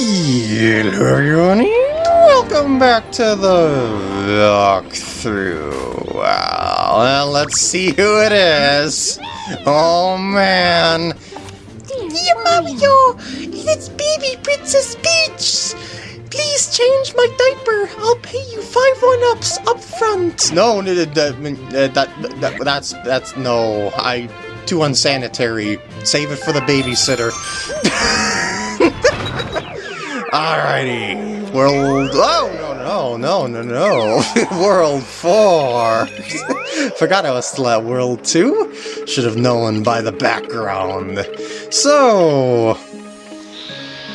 Hello everyone, welcome back to the walkthrough. Well, let's see who it is. Oh man. Dear Mario, it's baby Princess Peach. Please change my diaper. I'll pay you five one-ups up front. No, no, that, that, that's, that's, no, I, too unsanitary. Save it for the babysitter. Alrighty, world, oh, no, no, no, no, no, world 4. Forgot I was still at world 2. Should have known by the background. So,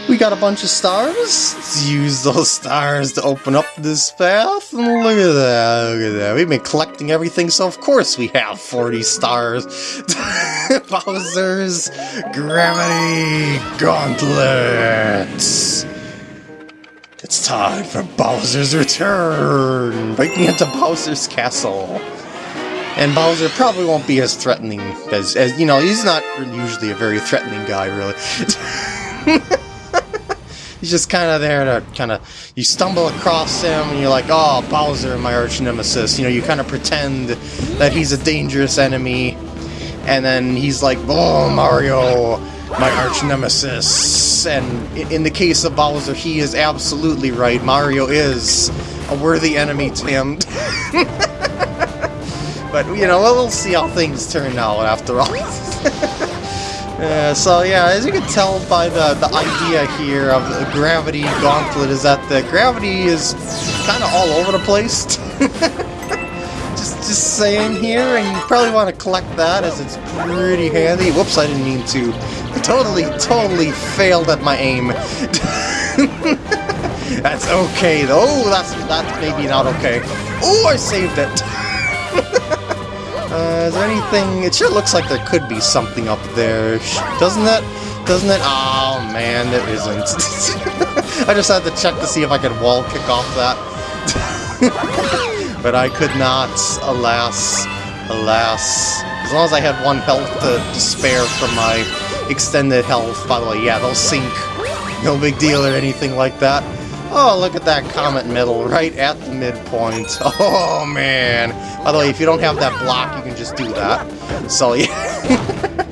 we got a bunch of stars. Let's use those stars to open up this path. And look at that, look at that. We've been collecting everything, so of course we have 40 stars. Bowser's Gravity Gauntlets. It's time for Bowser's return! Breaking into Bowser's castle. And Bowser probably won't be as threatening as, as you know, he's not usually a very threatening guy, really. he's just kind of there to kind of, you stumble across him and you're like, oh, Bowser, my arch nemesis. You know, you kind of pretend that he's a dangerous enemy. And then he's like, oh, Mario, my arch nemesis. And in the case of Bowser, he is absolutely right. Mario is a worthy enemy to him. but, you know, we'll see how things turn out after all. uh, so, yeah, as you can tell by the, the idea here of the Gravity Gauntlet is that the gravity is kind of all over the place. just, just saying here, and you probably want to collect that as it's pretty handy. Whoops, I didn't mean to totally, totally failed at my aim. that's okay, though. Oh, that's, that's maybe not okay. Oh, I saved it. uh, is there anything... It sure looks like there could be something up there, doesn't it? Doesn't it? Oh, man, there isn't. I just had to check to see if I could wall kick off that. but I could not, alas, alas. As long as I had one health to, to spare from my extended health, by the way, yeah, they'll sink. No big deal or anything like that. Oh, look at that comet medal right at the midpoint. Oh, man. By the way, if you don't have that block, you can just do that. So, yeah.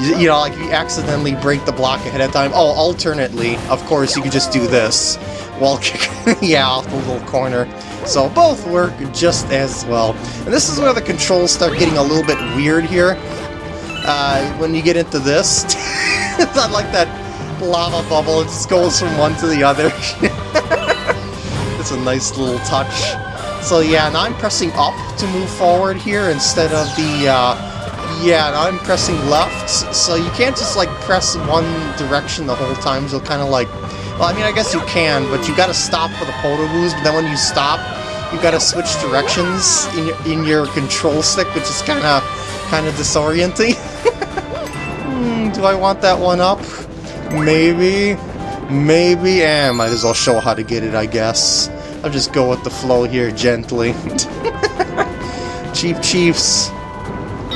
you know, like if you accidentally break the block ahead of time. Oh, alternately, of course, you could just do this. Wall kick, yeah, off the little corner. So both work just as well. And this is where the controls start getting a little bit weird here uh, when you get into this. it's not like that lava bubble, it just goes from one to the other. it's a nice little touch. So yeah, now I'm pressing up to move forward here instead of the, uh, yeah, now I'm pressing left, so you can't just like press one direction the whole time, you'll kind of like, well I mean I guess you can, but you gotta stop for the photo boost, but then when you stop, you gotta switch directions in your, in your control stick, which is kinda, kinda disorienting. do I want that one up? Maybe? Maybe? Eh, might as well show how to get it, I guess. I'll just go with the flow here gently. Chief Chiefs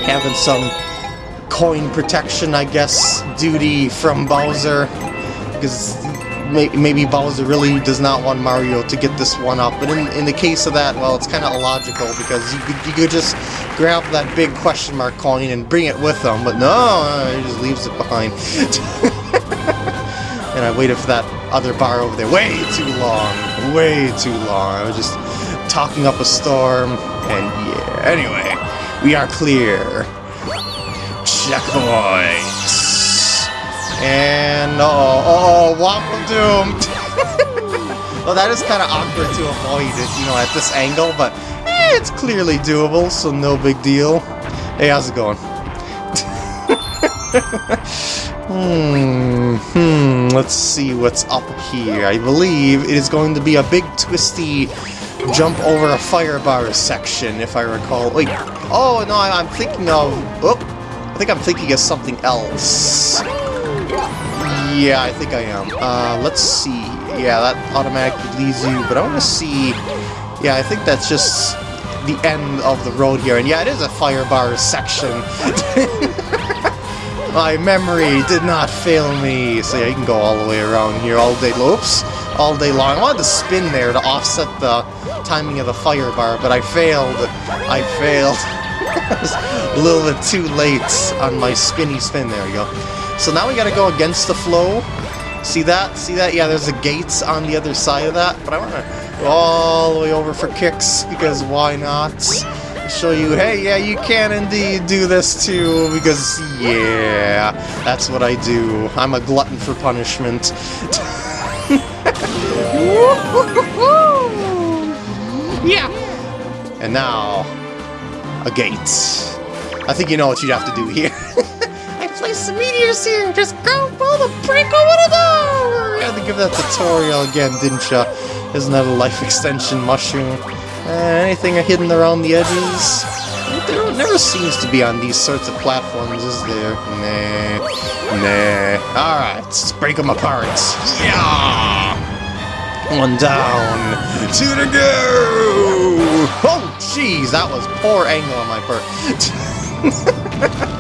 having some coin protection, I guess, duty from Bowser. Because maybe Bowser really does not want Mario to get this one up. But in, in the case of that, well, it's kind of illogical because you could, you could just grab that big question mark coin and bring it with him. But no, he just leaves it behind. and I waited for that other bar over there way too long. Way too long. I was just talking up a storm. And yeah, anyway, we are clear. Checkpoint. And oh, oh, Waffle Doom! well, that is kind of awkward to avoid it, you know, at this angle, but eh, it's clearly doable, so no big deal. Hey, how's it going? hmm, hmm, let's see what's up here. I believe it is going to be a big twisty jump over a fire bar section, if I recall. Wait, oh, no, I'm thinking of... Oh, I think I'm thinking of something else. Yeah, I think I am. Uh, let's see. Yeah, that automatically leads you, but I want to see... Yeah, I think that's just the end of the road here. And yeah, it is a fire bar section. My memory did not fail me. So yeah, you can go all the way around here all day. Oops. All day long. I wanted to spin there to offset the timing of the fire bar, but I failed. I failed. a little bit too late on my spinny spin. There we go. So now we gotta go against the flow. See that? See that? Yeah, there's a gates on the other side of that, but I wanna go all the way over for kicks, because why not? Show you, hey, yeah, you can indeed do this too, because, yeah, that's what I do. I'm a glutton for punishment. Yeah. And now, a gate. I think you know what you'd have to do here. Some meteors here. Just go pull the break over the door. You had to give that tutorial again, didn't ya? Isn't that a life extension mushroom? Uh, anything hidden around the edges? There never seems to be on these sorts of platforms, is there? Nah. Nah. Alright, let's break them apart. Yeah! One down. Two to go! Oh, jeez, that was poor angle on my part.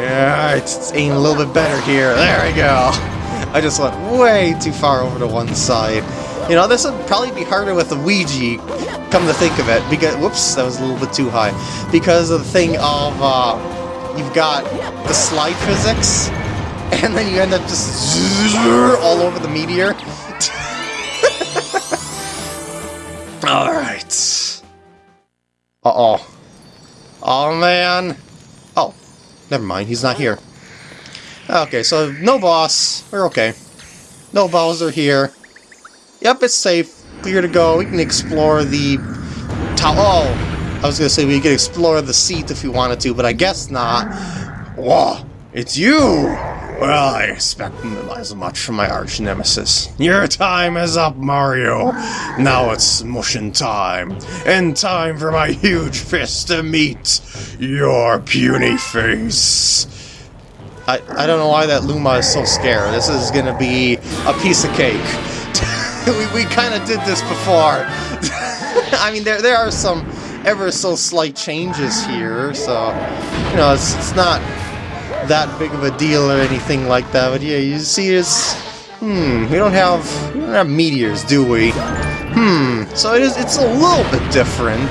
yeah, it's, aiming a little bit better here. There we go. I just went way too far over to one side. You know, this would probably be harder with the Ouija, come to think of it, because, whoops, that was a little bit too high. Because of the thing of, uh, you've got the slide physics, and then you end up just all over the meteor. Alright. Uh-oh. Oh, man. Never mind, he's not here. Okay, so no boss. We're okay. No Bowser here. Yep, it's safe. Clear to go. We can explore the... Oh! I was gonna say we could explore the seat if we wanted to, but I guess not. Whoa! It's you! Well, I expect as much from my arch nemesis. Your time is up, Mario. Now it's mushing time. And time for my huge fist to meet your puny face. I, I don't know why that Luma is so scared. This is gonna be a piece of cake. we we kind of did this before. I mean, there there are some ever so slight changes here, so you know it's it's not that big of a deal or anything like that. But yeah, you see, it's hmm, we don't have we don't have meteors, do we? Hmm, so it is it's a little bit different.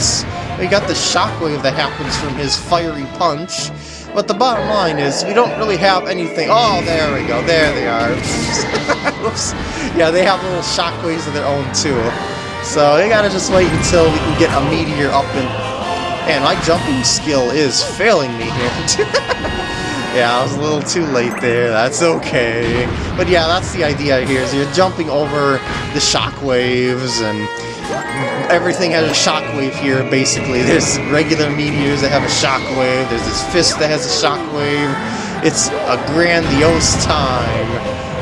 We got the shockwave that happens from his fiery punch. But the bottom line is, we don't really have anything... Oh, there we go. There they are. Yeah, they have little shockwaves of their own, too. So they gotta just wait until we can get a meteor up and... Man, my jumping skill is failing me here. yeah, I was a little too late there. That's okay. But yeah, that's the idea here, is you're jumping over the shockwaves and everything has a shockwave here, basically. There's regular meteors that have a shockwave, there's this fist that has a shockwave. It's a grandiose time.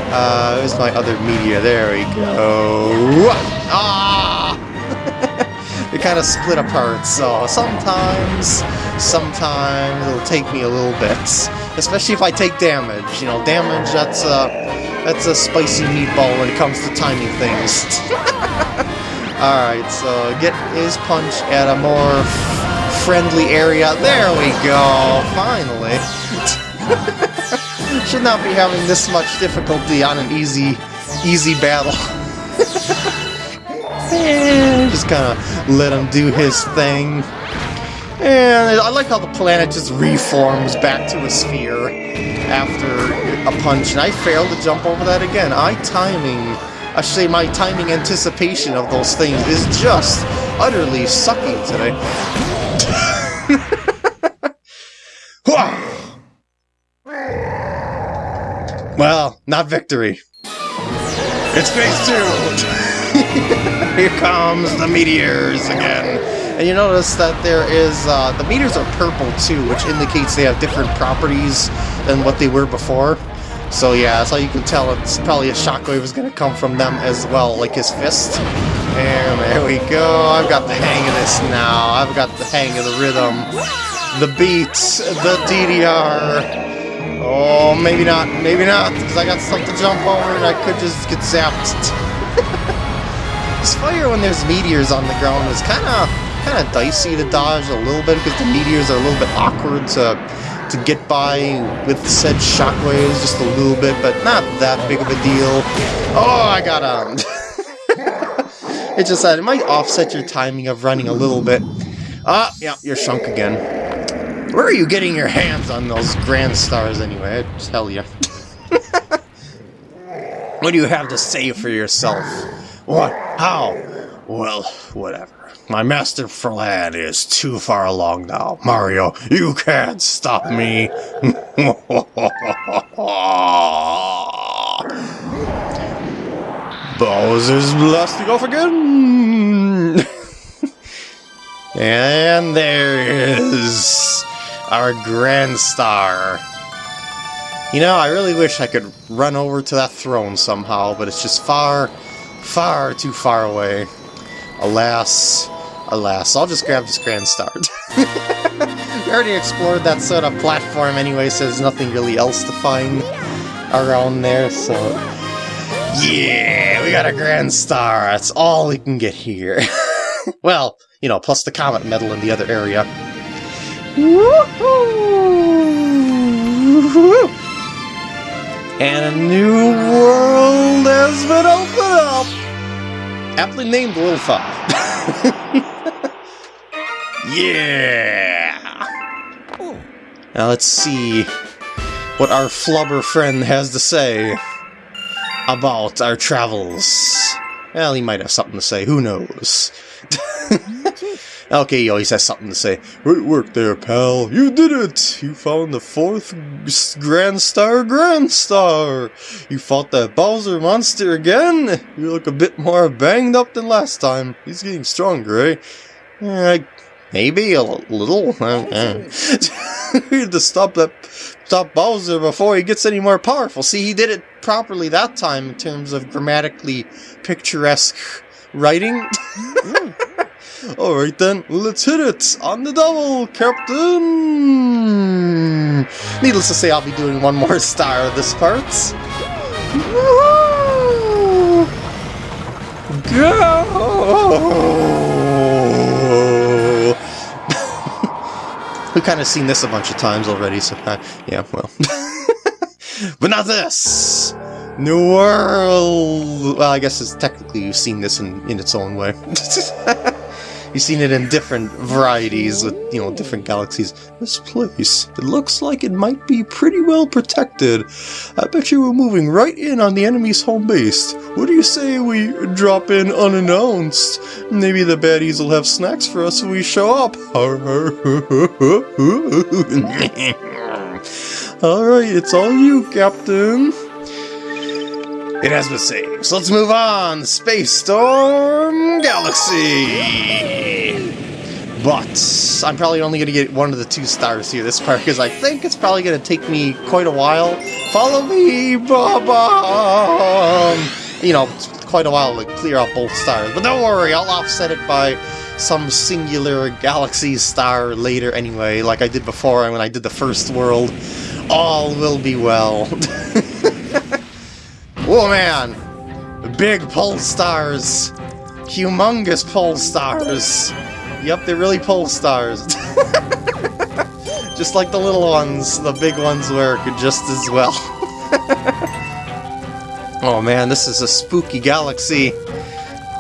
Uh, there's my other meteor, there we go. Ah! Kind of split apart, so sometimes, sometimes it'll take me a little bit. Especially if I take damage. You know, damage, that's a, that's a spicy meatball when it comes to timing things. Alright, so get his punch at a more friendly area. There we go, finally. Should not be having this much difficulty on an easy, easy battle. just kind of let him do his thing. And I like how the planet just reforms back to a sphere after a punch. And I failed to jump over that again. I timing I should say my timing anticipation of those things is just utterly sucking today. well, not victory. It's phase two! Here comes the meteors again. And you notice that there is, uh, the meteors are purple too, which indicates they have different properties than what they were before. So yeah, that's how you can tell it's probably a shockwave is going to come from them as well, like his fist. And there we go, I've got the hang of this now. I've got the hang of the rhythm, the beats, the DDR. Oh, maybe not, maybe not, because I got stuff to jump over and I could just get zapped. this fire when there's meteors on the ground is kind of kind of dicey to dodge a little bit because the meteors are a little bit awkward to to get by with said shockwaves just a little bit, but not that big of a deal. Oh, I got um. it's just that it might offset your timing of running a little bit. Ah, yeah, you're shrunk again. Where are you getting your hands on those grand stars anyway? I tell you. what do you have to say for yourself? What? How? Well, whatever. My master plan is too far along now. Mario, you can't stop me. Bowser's blasting off again. and there is our Grand Star. You know, I really wish I could run over to that throne somehow, but it's just far, far too far away. Alas, alas, I'll just grab this Grand Star. we already explored that sort of platform anyway, so there's nothing really else to find around there, so... Yeah, we got a Grand Star, that's all we can get here. well, you know, plus the Comet Medal in the other area. And a new world has been opened up! Aptly named Lilfa. yeah! Now let's see what our flubber friend has to say about our travels. Well, he might have something to say, who knows? okay, he always has something to say. Great work there, pal. You did it! You found the fourth Grand Star Grand Star! You fought that Bowser monster again? You look a bit more banged up than last time. He's getting stronger, eh? Uh, maybe a little. Uh, uh. we had to stop that stop Bowser before he gets any more powerful. See, he did it properly that time in terms of grammatically picturesque writing. Alright then, let's hit it! On the double, Captain! Needless to say, I'll be doing one more star of this part. Go! We've kind of seen this a bunch of times already, so uh, yeah, well. but not this! New World! Well, I guess it's technically you've seen this in, in its own way. You've seen it in different varieties with, you know, different galaxies. This place, it looks like it might be pretty well protected. I bet you we're moving right in on the enemy's home base. What do you say we drop in unannounced? Maybe the baddies will have snacks for us when we show up. Alright, it's all you, Captain. It has been saved. So let's move on. Space Storm Galaxy. But I'm probably only going to get one of the two stars here this part because I think it's probably going to take me quite a while. Follow me, Baba! Um, you know, quite a while to clear out both stars. But don't worry, I'll offset it by some singular galaxy star later anyway, like I did before when I did the first world. All will be well. Oh man! Big pole stars! Humongous pole stars! Yep, they're really pole stars. just like the little ones, the big ones work just as well. oh man, this is a spooky galaxy.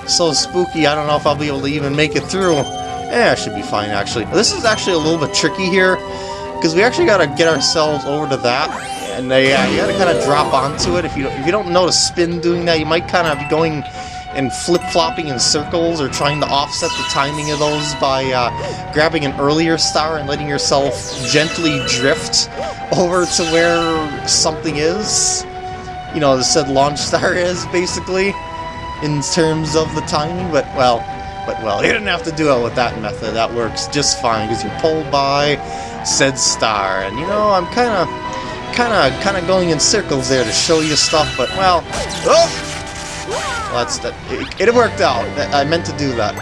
So spooky, I don't know if I'll be able to even make it through. Eh, I should be fine actually. This is actually a little bit tricky here, because we actually gotta get ourselves over to that and they, uh, you gotta kind of drop onto it. If you, if you don't know to spin doing that, you might kind of be going and flip-flopping in circles or trying to offset the timing of those by uh, grabbing an earlier star and letting yourself gently drift over to where something is. You know, the said launch star is, basically, in terms of the timing, but, well, but, well, you didn't have to do it with that method. That works just fine, because you're pulled by said star. And, you know, I'm kind of kind of kind of going in circles there to show you stuff, but well, oh! that's that. It, it, worked out. I meant to do that.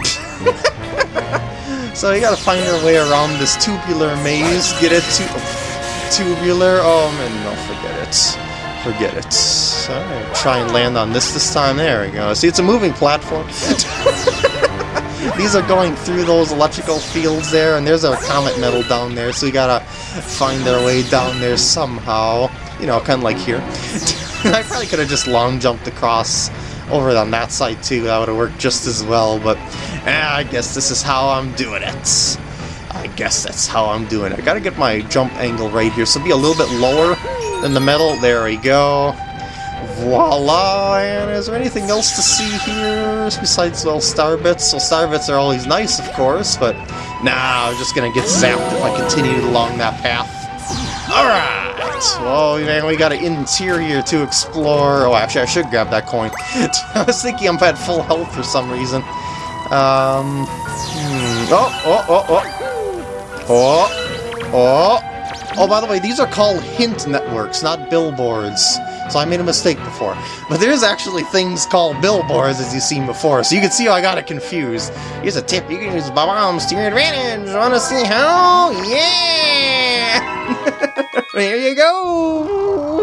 so you gotta find your way around this tubular maze. Get it to tubular. Oh man, no, forget it. Forget it. Alright, try and land on this this time. There we go. See, it's a moving platform. These are going through those electrical fields there, and there's a comet medal down there, so you gotta find their way down there somehow. You know, kind of like here. I probably could have just long jumped across over on that side too. That would have worked just as well, but eh, I guess this is how I'm doing it. I guess that's how I'm doing it. I gotta get my jump angle right here, so be a little bit lower than the medal. There we go. Voila! And is there anything else to see here besides, well, star bits? Well, star bits are always nice, of course, but nah, I'm just gonna get zapped if I continue along that path. Alright! Well, man, we got an interior to explore. Oh, actually, I should grab that coin. I was thinking I'm at full health for some reason. Um, hmm. Oh, oh, oh, oh. Oh, oh. Oh, by the way, these are called hint networks, not billboards. So I made a mistake before. But there's actually things called billboards, as you've seen before, so you can see how I got it confused. Here's a tip, you can use bombs to your advantage. Wanna see how? Yeah! there you go!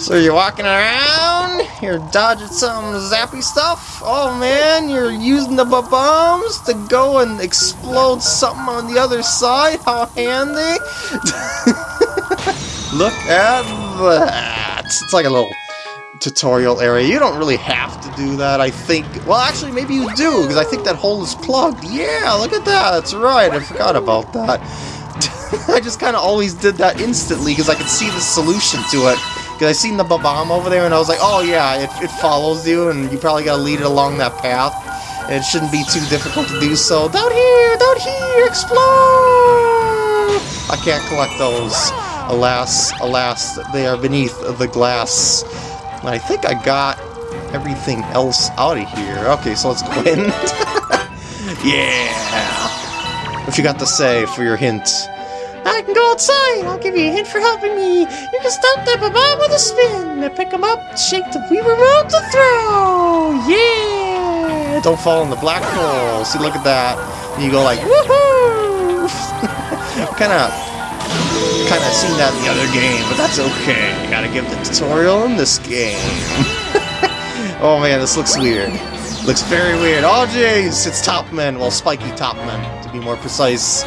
So you're walking around, you're dodging some zappy stuff. Oh man, you're using the bombs to go and explode something on the other side. How handy! Look at Uh, that! It's like a little tutorial area. You don't really have to do that, I think. Well, actually, maybe you do, because I think that hole is plugged. Yeah, look at that. That's right. I forgot about that. I just kind of always did that instantly, because I could see the solution to it. Because I seen the bomb over there, and I was like, oh yeah, it, it follows you, and you probably gotta lead it along that path. And it shouldn't be too difficult to do so. Down here! Down here! Explode! I can't collect those. Alas, alas, they are beneath the glass. I think I got everything else out of here. Okay, so let's go in. yeah! What you got to say for your hint? I can go outside. I'll give you a hint for helping me. You can stop that bomb with a spin. And pick them up, shake the Wii remote to throw. Yeah! Don't fall in the black hole. See, look at that. And you go like, woohoo! kind of, kind of seen that in the other game, but that's okay. You gotta give the tutorial in this game. oh man, this looks weird. Looks very weird. Oh jeez, it's Topman. Well, Spiky Topman, to be more precise.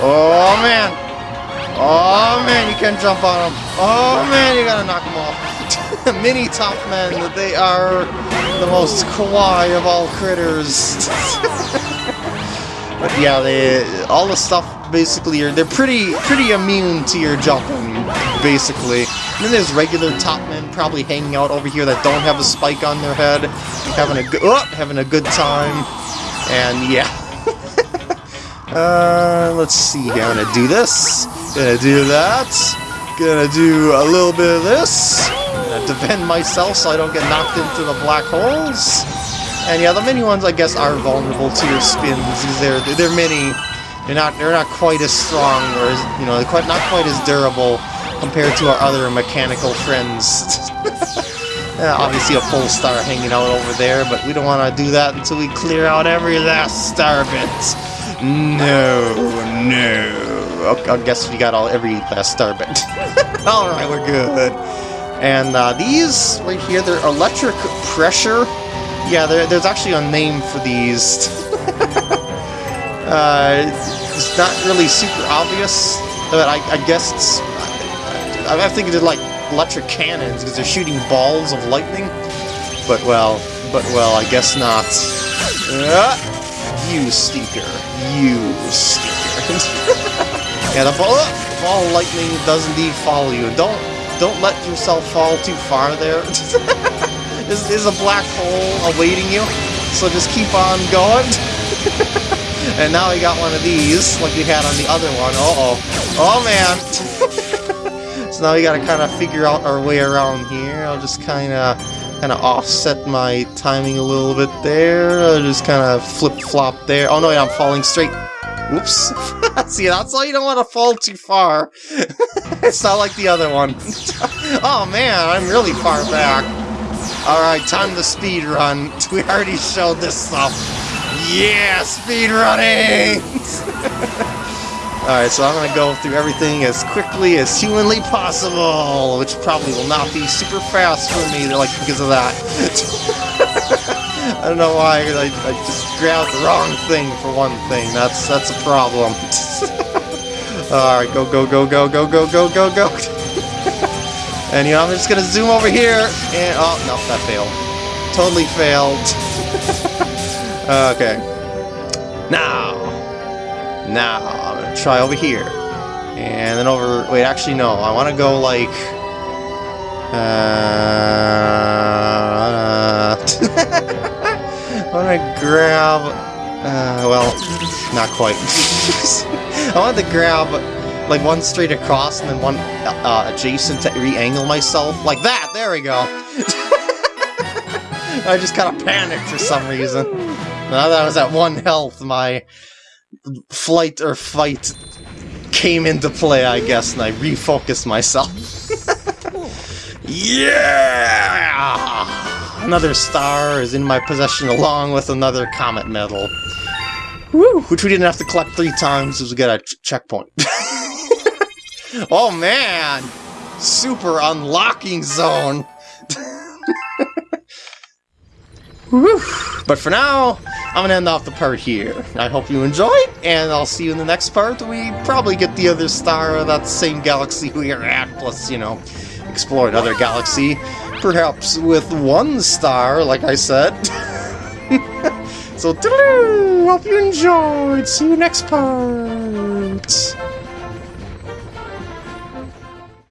Oh man, Oh man, you can jump on them. Oh man, you gotta knock them off. Mini top men, they are the most kawaii of all critters. but yeah, they all the stuff basically are they're pretty pretty immune to your jumping, basically. And then there's regular top men probably hanging out over here that don't have a spike on their head, having a good oh, having a good time. And yeah. uh, let's see. I'm gonna do this. Gonna do that. Gonna do a little bit of this. Gonna defend myself so I don't get knocked into the black holes. And yeah, the mini ones I guess are vulnerable to your spins because they're they're mini. They're not they're not quite as strong or as, you know they're quite not quite as durable compared to our other mechanical friends. yeah, obviously a full star hanging out over there, but we don't want to do that until we clear out every last star bit. No, no. I guess we got all every last star bit. Alright, we're good. And uh, these right here, they're electric pressure. Yeah, there's actually a name for these. uh, it's not really super obvious, but I, I guess it's... I, I think they're like electric cannons because they're shooting balls of lightning. But well, but well, I guess not. Uh, you stinker. You stinker. Yeah, the ball, the ball of lightning does indeed follow you. Don't don't let yourself fall too far there. is a black hole awaiting you, so just keep on going. and now we got one of these, like we had on the other one. Uh-oh. Oh, man. so now we gotta kind of figure out our way around here. I'll just kind of kind of offset my timing a little bit there. I'll just kind of flip-flop there. Oh, no, I'm falling straight Whoops. See, that's why you don't want to fall too far. it's not like the other one. oh man, I'm really far back. Alright, time to speed run. We already showed this stuff. Yeah, speed running! Alright, so I'm gonna go through everything as quickly as humanly possible, which probably will not be super fast for me, like, because of that. I don't know why, I, I just grabbed the wrong thing for one thing. That's that's a problem. Alright, go, go, go, go, go, go, go, go, go. And you know, I'm just gonna zoom over here, and oh, no, that failed. Totally failed. okay. Now. Now, I'm gonna try over here. And then over, wait, actually no, I wanna go like... Uh, I wanna grab... Uh, well, not quite. I wanted to grab like one straight across and then one uh, adjacent to re-angle myself. Like that! There we go! I just kind of panicked for some reason. Now that I was at one health, my flight or fight came into play, I guess, and I refocused myself. yeah! Another star is in my possession along with another comet medal. Woo! Which we didn't have to collect three times we got a checkpoint. oh man! Super unlocking zone! But for now, I'm gonna end off the part here. I hope you enjoyed, and I'll see you in the next part. We probably get the other star of that same galaxy we are at, plus, you know, explore another galaxy. Perhaps with one star, like I said. so, hope you enjoyed. See you next part.